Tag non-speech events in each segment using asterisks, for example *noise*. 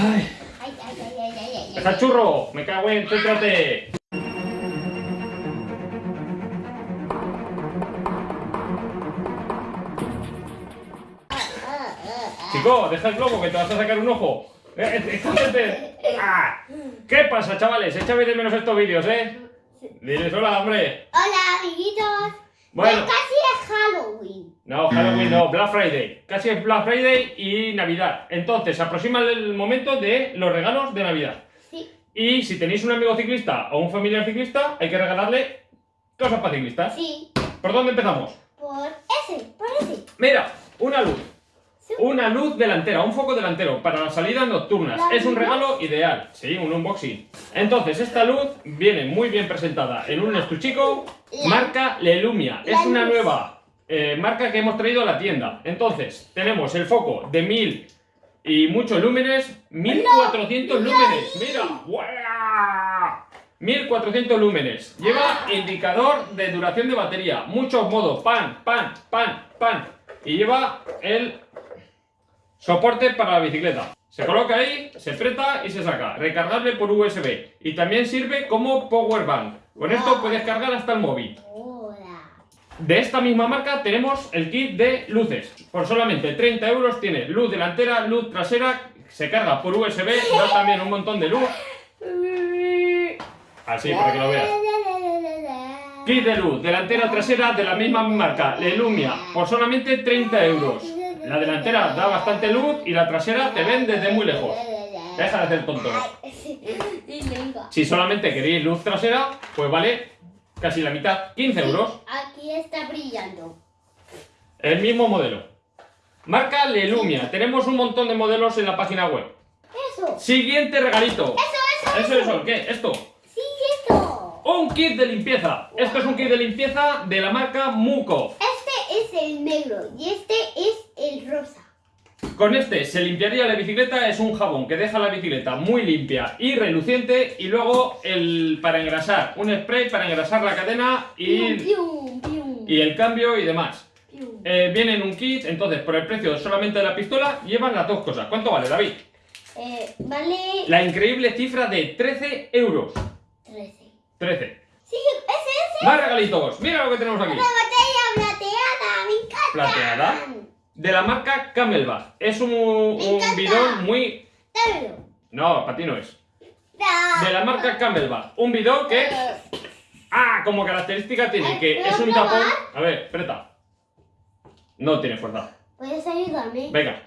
Ay, Ay, ay, ay, ay, ay, ay, ¡Deja ay. el churro! ¡Me cago en! ¡Céntrate! Chico, deja el globo que te vas a sacar un ojo. Eh, eh, gente- ¡Ah! ¿Qué pasa, chavales? Echabais de menos estos vídeos, ¿eh? Diles hola, hombre. Hola, amiguitos. Bueno. Casi es Halloween. No, Halloween no, Black Friday. Casi es Black Friday y Navidad. Entonces, se aproxima el momento de los regalos de Navidad. Sí. Y si tenéis un amigo ciclista o un familiar ciclista, hay que regalarle cosas para ciclistas. Sí. ¿Por dónde empezamos? Por ese, por ese. Mira, una luz. Sí. Una luz delantera, un foco delantero para las salidas nocturnas. ¿La Es un regalo ideal. Sí, un unboxing. Entonces, esta luz viene muy bien presentada en un estuchico La- marca Lelumia. la Es una luz. nueva eh, marca que hemos traído a la tienda. Entonces, tenemos el foco de 1000 y muchos lúmenes, 1400 mira lúmenes. Mira, ¡guau! 1400 lúmenes. Lleva indicador de duración de batería. Muchos modos. Pan, pan, pan, pan. Y lleva el soporte para la bicicleta. Se coloca ahí, se aprieta y se saca. Recargable por USB. Y también sirve como power bank. Con esto puedes cargar hasta el móvil. De esta misma marca tenemos el kit de luces. Por solamente 30 euros tiene luz delantera, luz trasera, se carga por USB, da también un montón de luz. Así, para que lo veas. Kit de luz, delantera, trasera de la misma marca, Lelumia, por solamente 30 euros. La delantera da bastante luz y la trasera te ven desde muy lejos. Deja de hacer tonto. Si solamente queréis luz trasera, pues vale casi la mitad, 15 euros. Aquí está brillando. El mismo modelo. Marca Lelumia. Tenemos un montón de modelos en la página web. Eso. Siguiente regalito. Eso, eso, Eso, eso, ¿qué? Esto. Sí, esto. Un kit de limpieza. Esto es un kit de limpieza de la marca Muco. Este es el negro y este es el rosa. Con este se limpiaría la bicicleta. Es un jabón que deja la bicicleta muy limpia y reluciente. Y luego el para engrasar. Un spray para engrasar la cadena y, el cambio y demás. Eh, viene en un kit. Entonces, por el precio solamente de la pistola, llevan las dos cosas. ¿Cuánto vale, David? Eh, vale La increíble cifra de 13 euros. 13. 13. Sí, es ese. Más regalitos. Mira lo que tenemos aquí. Una botella plateada, me encanta. Plateada. De la marca Camelback. Es un, un bidón muy... Dámelo. No, para ti no es. De la marca Camelback. Un bidón que... Eh, Ah, como característica tiene que ¿Puedo es un probar? tapón... A ver, espera. No tiene fuerza. ¿Puedes ayudarme? Venga.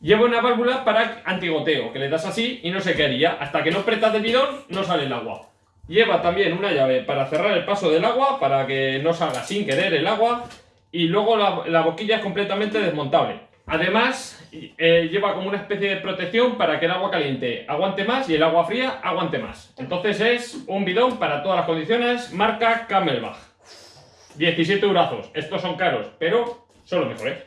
Lleva una válvula para antigoteo, que le das así y no se quedaría. Hasta que no apretas el bidón, no sale el agua. Lleva también una llave para cerrar el paso del agua, para que no salga sin querer el agua. Y luego la, la boquilla es completamente desmontable. Además, eh, lleva como una especie de protección para que el agua caliente aguante más y el agua fría aguante más. Entonces es un bidón para todas las condiciones, marca Camelback. 17 eurazos. Estos son caros, pero son los mejores.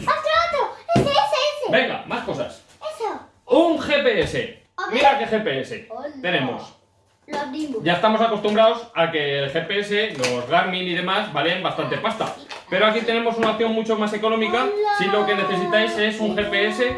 ¡Otro, otro! ¡Ese, ese, ese! Venga, más cosas. ¡Eso! Un GPS. Mira qué GPS Hola. tenemos. Ya estamos acostumbrados a que el GPS, los Garmin y demás, valen bastante pasta. Pero aquí tenemos una opción mucho más económica. Si lo que necesitáis es un GPS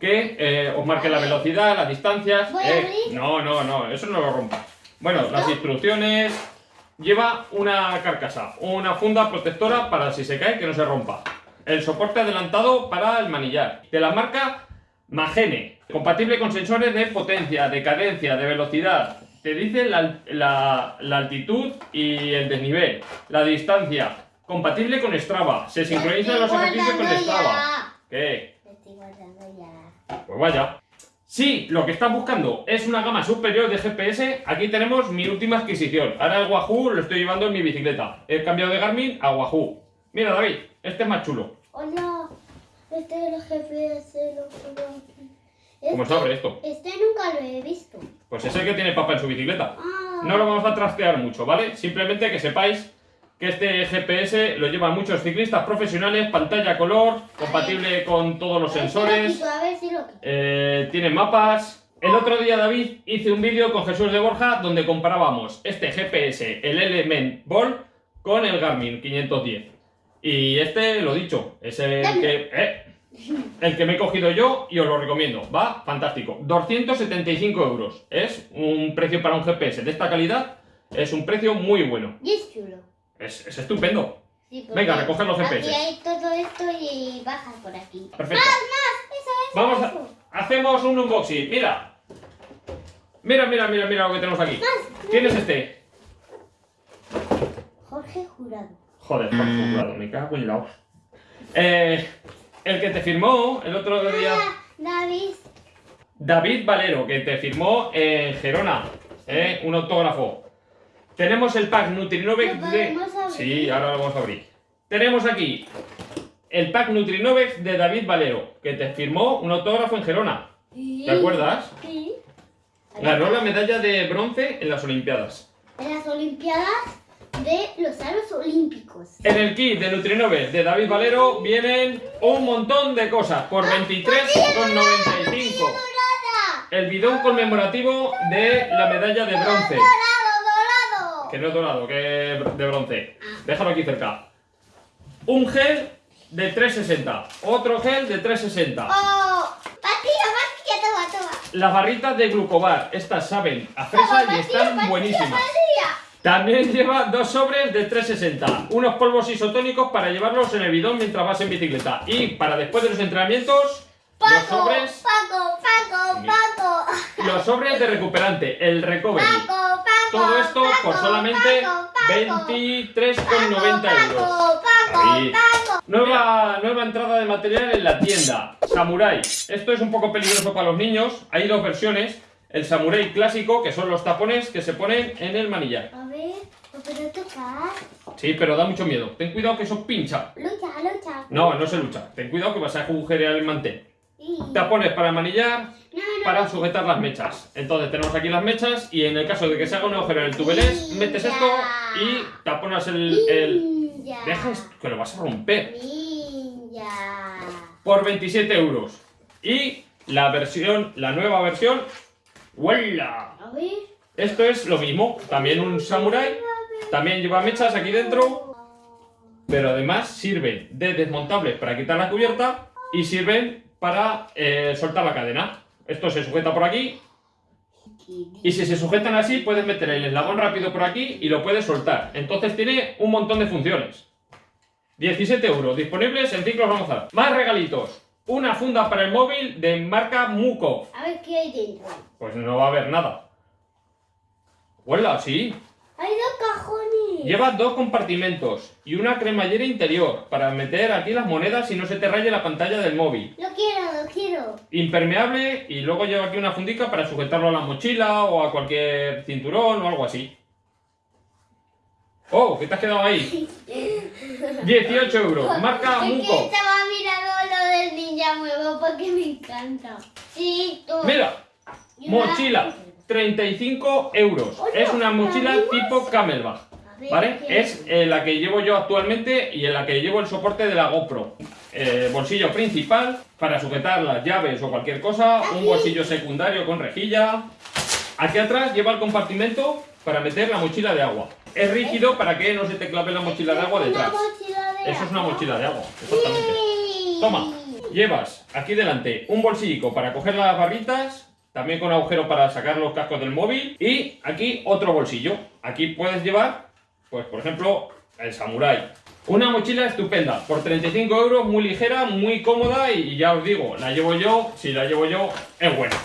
que eh, os marque la velocidad, las distancias. ¿Voy a Eh, no, no, no, eso no lo rompas. Bueno, las instrucciones. Lleva una carcasa, una funda protectora para si se cae que no se rompa. El soporte adelantado para el manillar. De la marca Magene. Compatible con sensores de potencia, de cadencia, de velocidad. Te dice la, la- la altitud y el desnivel. La distancia. Compatible con Strava. Se sincronizan los ejercicios con Strava. ¿Qué? Ya. Pues vaya. Si lo que estás buscando es una gama superior de GPS, aquí tenemos mi última adquisición. Ahora el Wahoo lo estoy llevando en mi bicicleta. He cambiado de Garmin a Wahoo. Mira, David, este es más chulo. Hola. Este es el GPS. Lo pongo ¿Cómo se abre esto? Este nunca lo he visto. Pues es el que tiene papá en su bicicleta. Ah. No lo vamos a trastear mucho, ¿vale? Simplemente que sepáis que este GPS lo llevan muchos ciclistas profesionales, pantalla color, compatible con todos los sensores. Eh, tiene mapas. El otro día, David, hice un vídeo con Jesús de Borja donde comparábamos este GPS, el Element Ball, con el Garmin 510. Y este, lo dicho, es el que... eh, el que me he cogido yo y os lo recomiendo. Va fantástico. 275 euros. Es un precio para un GPS de esta calidad. Es un precio muy bueno. Y es chulo. Es, es estupendo. Sí, Venga, recoger los GPS. Aquí hay todo esto y bajas por aquí. Perfecto. Más, más. Eso, eso, Vamos a, eso. hacemos un unboxing. Mira. Mira, mira, mira, mira lo que tenemos aquí. Más. ¿Quién es este? Jorge Jurado. Joder, por jurado, me cago en la. Eh, el que te firmó el otro día. Ah, David. David Valero, que te firmó en Gerona. eh, un autógrafo. Tenemos el pack Nutrinovex ¿Lo de. Sí, ahora lo vamos a abrir. Tenemos aquí el pack Nutrinovex de David Valero, que te firmó un autógrafo en Gerona. ¿Te acuerdas? Sí. Ganó la medalla de bronce en las Olimpiadas. En las Olimpiadas de los Aros Olímpicos. En el kit de Nutrinovex de David Valero vienen un montón de cosas por 23,95. ¡Dorada! El bidón conmemorativo de la medalla de bronce. ¡Dorado, dorado! Que no es dorado, que es de bronce. Déjalo aquí cerca. Un gel de 360. Otro gel de 360. ¡Oh! Las barritas de glucobar. Estas saben a fresa y están buenísimas. También lleva dos sobres de 360. Unos polvos isotónicos para llevarlos en el bidón mientras vas en bicicleta. Y para después de los entrenamientos, los sobres, Paco, Paco, Paco. los sobres de recuperante, el recovery. Paco, Paco. Todo esto por solamente Paco, Paco. 23,90 euros. Ahí. Nueva, nueva entrada de material en la tienda. Samurai. Esto es un poco peligroso para los niños. Hay dos versiones. El Samurai clásico, que son los tapones que se ponen en el manillar. A ver, ¿lo puedo tocar? Sí, pero da mucho miedo. Ten cuidado que eso pincha. Lucha, lucha. No, no se lucha. Ten cuidado que vas a agujerear el mantel. Y- Tapones para manillar, No, no, para sujetar las mechas. Entonces tenemos aquí las mechas y en el caso de que se haga un agujero en el tubelés, metes esto y taponas el... el... Ninja. Deja esto, que lo vas a romper. Ninja. por 27 euros. Y la versión, la nueva versión, ¡huela! A ver. Esto es lo mismo, también un samurai, también lleva mechas aquí dentro, pero además sirven de desmontables para quitar la cubierta y sirven para eh, soltar la cadena. Esto se sujeta por aquí y si se sujetan así puedes meter el eslabón rápido por aquí y lo puedes soltar. Entonces tiene un montón de funciones. 17 euros, disponibles en ciclos vamos a Más regalitos. Una funda para el móvil de marca Muco. A ver qué hay dentro. Pues no va a haber nada. Huela, sí. Hay dos cajones. Lleva dos compartimentos y una cremallera interior para meter aquí las monedas y no se te raye la pantalla del móvil. Lo quiero, lo quiero. Impermeable y luego lleva aquí una fundica para sujetarlo a la mochila o a cualquier cinturón o algo así. Oh, ¿qué te has quedado ahí? *laughs* 18 euros, marca Es que Muco. estaba mirando lo del ninja nuevo porque me encanta. Sí, tú. Mira, mochila, 35 euros. Es una mochila tipo Camelback. ¿Vale? ¿qué Es eh, la que llevo yo actualmente y en la que llevo el soporte de la GoPro. Eh, bolsillo principal para sujetar las llaves o cualquier cosa. Un bolsillo secundario con rejilla. Aquí atrás lleva el compartimento para meter la mochila de agua. Es rígido para que no se te clave la mochila de agua detrás. Eso es una mochila de agua, exactamente. Toma, llevas aquí delante un bolsillico para coger las barritas, también con agujero para sacar los cascos del móvil y aquí otro bolsillo. Aquí puedes llevar, pues por ejemplo, el Samurai. Una mochila estupenda, por 35 euros, muy ligera, muy cómoda y ya os digo, la llevo yo, si la llevo yo, es buena.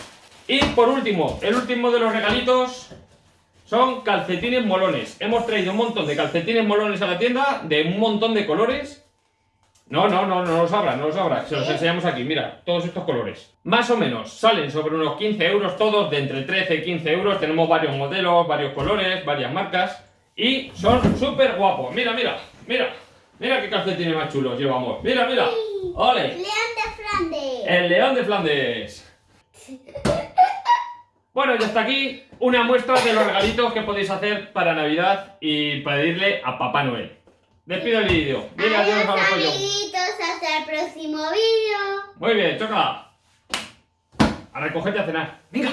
Y por último, el último de los regalitos son calcetines molones. Hemos traído un montón de calcetines molones a la tienda, de un montón de colores. No, no, no, no los abras, no los abras. Se los enseñamos aquí, mira, todos estos colores. Más o menos, salen sobre unos 15 euros todos, de entre 13 y 15 euros. Tenemos varios modelos, varios colores, varias marcas. Y son súper guapos. Mira, mira, mira. Mira qué calcetines más chulos llevamos. Mira, mira. ¡Ole! León de Flandes. El león de Flandes. *laughs* Bueno, y hasta aquí una muestra de los regalitos que podéis hacer para Navidad y pedirle a Papá Noel. Despido el vídeo. Dile adiós Adiós amiguitos, hasta el próximo vídeo. Muy bien, choca. A recogerte a cenar. Venga.